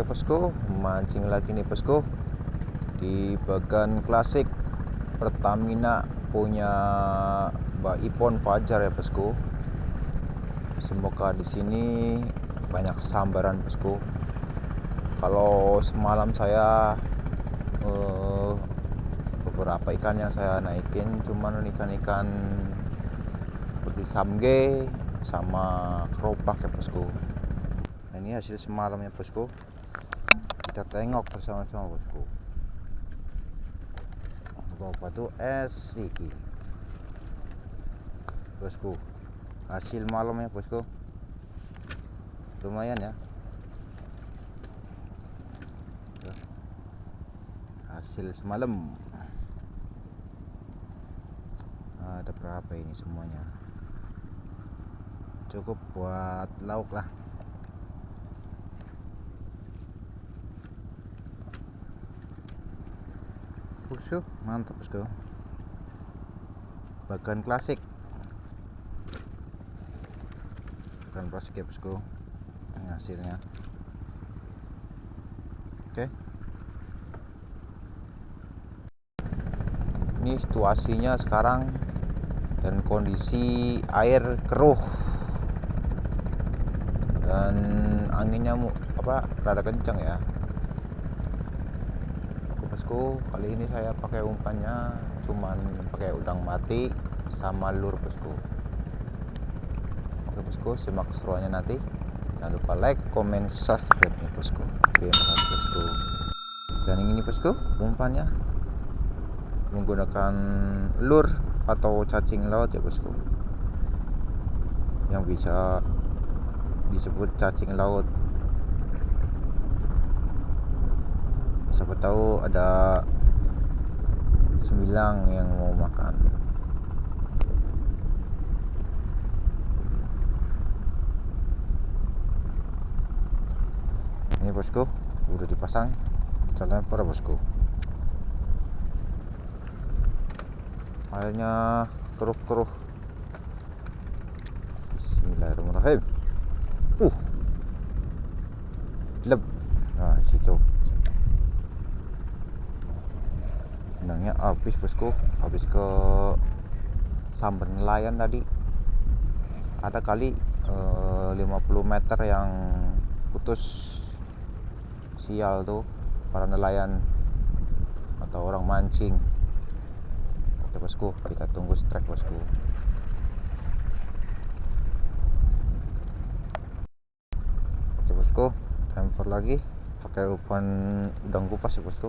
Oke bosku, mancing lagi nih bosku di bagan klasik Pertamina punya Mbak Ipon Fajar ya bosku. Semoga di sini banyak sambaran bosku. Kalau semalam saya eh, beberapa ikan yang saya naikin cuman ikan-ikan seperti samge sama keropak ya bosku. Nah, ini hasil semalam ya bosku kita tengok bersama-sama bosku. Bawa batu es iki bosku hasil malamnya bosku. Lumayan ya. Hasil semalam. Ada berapa ini semuanya? Cukup buat lauk lah bosku mantap bosku bagan klasik. Bagan klasik ya bosku ini hasilnya. Oke. Ini situasinya sekarang dan kondisi air keruh. Dan anginnya apa rada kencang ya kali ini saya pakai umpannya cuman pakai udang mati sama lur bosku oke bosku simak keseruannya nanti. Jangan lupa like comment subscribe ya bosku terima kasih bosku dan ini bosku umpannya. Menggunakan lur atau cacing laut ya bosku yang bisa disebut cacing laut siapa tahu ada sembilang yang mau makan. Ini bosku udah dipasang. Kita lempar bosku. Airnya keruh-keruh. Bismillahirrahmanirrahim. Uh leb nah situ benangnya habis bosku. Habis ke sambar nelayan tadi. Ada kali eh, 50 meter yang putus sial tuh para nelayan atau orang mancing. Oke bosku kita tunggu strike bosku. Oke bosku lempar lagi. Pakai umpan udang kupas ya bosku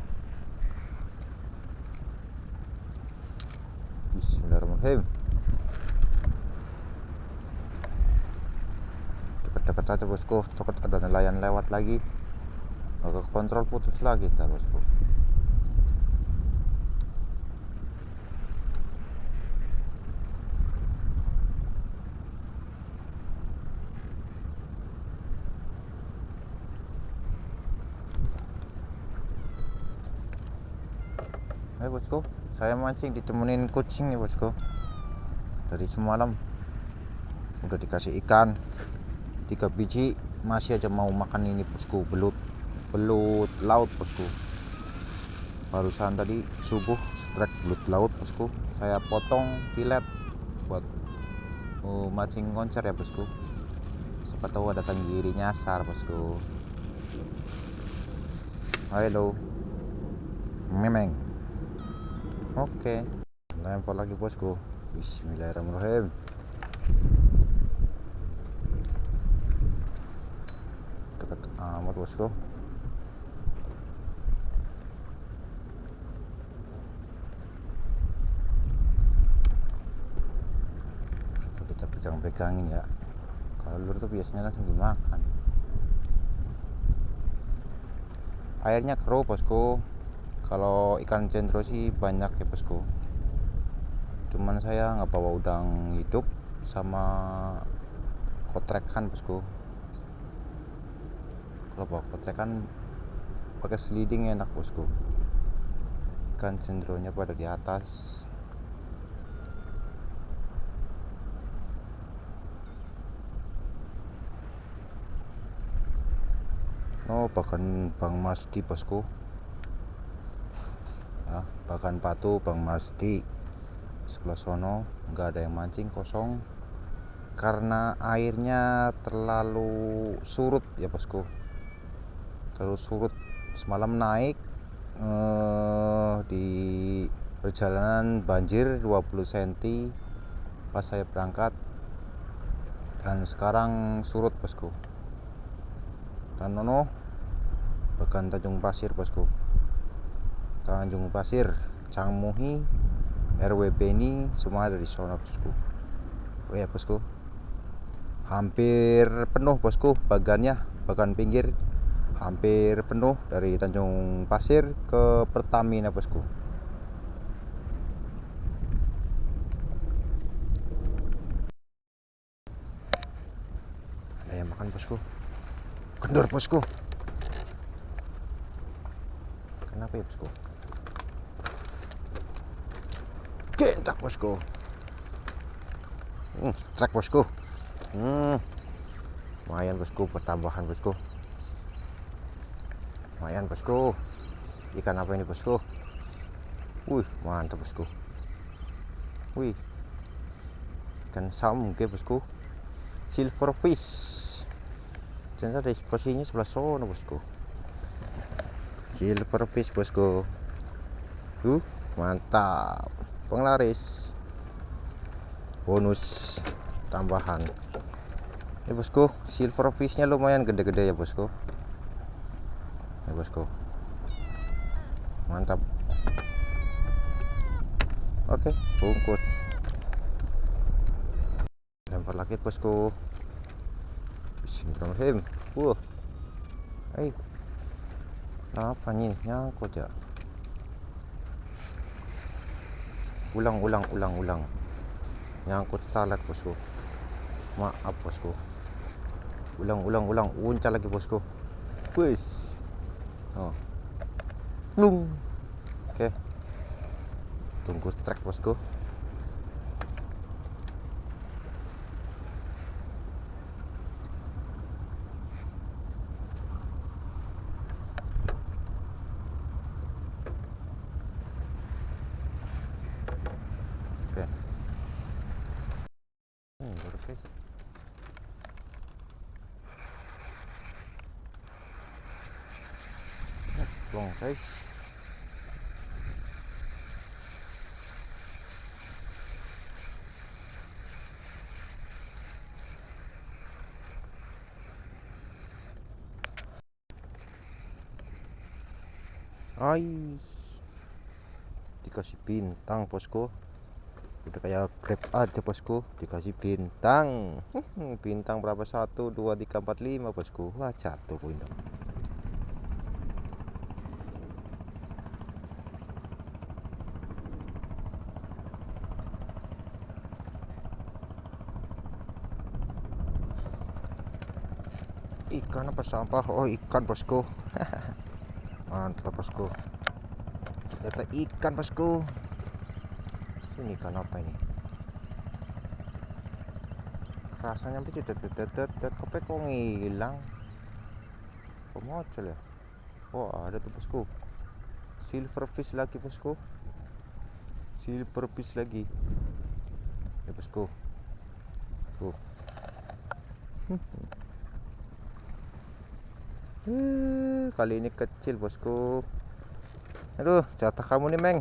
Bismillahirrahmanirrahim dekat-dekat saja bosku. Cokot ada nelayan lewat lagi. Agak kontrol putus lagi ntar bosku. Ayo bosku, saya mancing ditemenin kucing nih bosku. Dari semalam. Udah dikasih ikan tiga biji. Masih aja mau makan ini bosku. Belut belut laut bosku. Barusan tadi subuh strike belut laut bosku. Saya potong filet buat uh, mancing koncer ya bosku. Siapa tahu ada tenggiri nyasar bosku. Halo. Memeng Oke, lempar lagi bosku. Bismillahirrahmanirrahim. Dekat amat bosku. Kita pegang-pegangin ya. Kalau lur tuh biasanya langsung dimakan. Airnya keruh bosku kalau ikan cendro sih banyak ya bosku. Cuman saya nggak bawa udang hidup sama kotrekan bosku. Kalau bawa kotrekan pakai sliding enak bosku. Ikan cendronya pada di atas. Oh bahkan Bang Masdi bosku ya bahkan Patu Bang Masdi sebelah sono nggak ada yang mancing kosong. Karena airnya terlalu surut ya bosku. Terlalu surut. Semalam naik eh, di perjalanan banjir 20 cm pas saya berangkat. Dan sekarang surut bosku. Dan nono bahkan Tanjung Pasir bosku Tanjung Pasir Cangmuhi RW Beni semua dari sana bosku. Oh ya bosku. Hampir penuh bosku bagannya bagan pinggir. Hampir penuh dari Tanjung Pasir ke Pertamina bosku. Ada yang makan bosku? Kendor bosku. Kenapa ya bosku gentak bosku. Hmm, trek bosku. Hmm, lumayan bosku pertambahan bosku. Lumayan bosku. Ikan apa ini bosku? Wih mantap bosku. Wih. Ikan samge bosku. Silverfish ternyata di posisinya sebelah sono bosku. Silverfish bosku. Uh mantap penglaris. Bonus tambahan. Ini bosku silverfishnya lumayan gede-gede ya bosku. Ya bosku. Mantap. Oke bungkus. Lempar lagi bosku. Bismillahirrahmanirrahim. Wah eh. Apa nih nyangkut ya ulang ulang ulang ulang nyangkut salat bosku. Maaf bosku. Ulang ulang. Ulang uncal lagi bosku. Wih oh. Lung. oke. Tunggu strike bosku Oke. Nah, Long guys. Ai. Dikasih bintang bosku udah kayak grab aja bosku. Dikasih bintang. Bintang berapa? Satu dua tiga empat lima bosku. Wah jatuh bintang ikan apa sampah? Oh ikan bosku. Mantap bosku. Ternyata ikan bosku ini ikan apa ini rasanya cetet cetet kope kok ngilang. Kok mocel ya? Wah ada tuh bosku? Silverfish lagi bosku. Silverfish lagi. Ya bosku. Tuh. Eh, kali ini kecil bosku. Aduh jatah kamu nih meng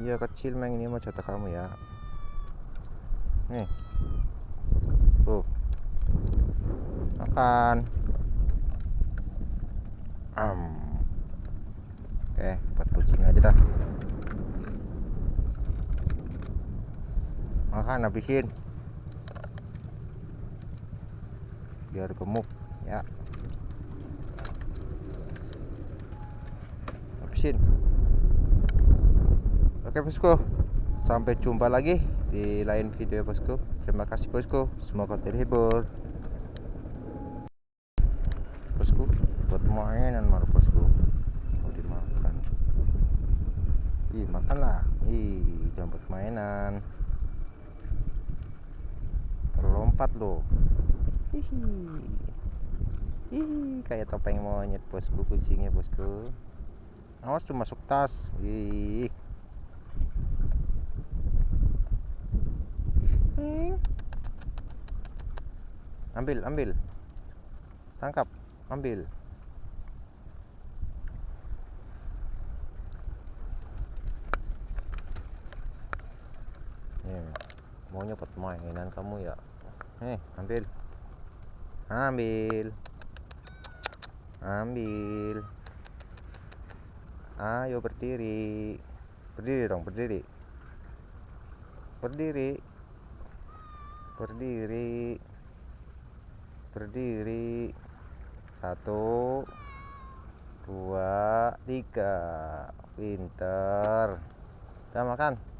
iya kecil meng. Ini mah jatah kamu ya. Nih. Tuh. Makan. Um. oke buat kucing aja dah. Makan habisin. Biar gemuk ya. Habisin oke bosku. Sampai jumpa lagi di lain video bosku. Terima kasih bosku. Semoga terhibur. Bosku buat mainan malu bosku. Mau dimakan? Ih makanlah. Ih jangan buat mainan. Terlompat loh. Hihi. Ih, kayak topeng monyet bosku. Kucingnya bosku. Awas tuh masuk tas. Ih. Ambil, ambil. Tangkap, ambil. Mau nyopot mainan kamu ya? Nih, ambil. Ambil. Ambil. Ayo berdiri. Berdiri dong, berdiri. Berdiri. Berdiri. Berdiri. Satu, dua, tiga. Pinter. Udah makan.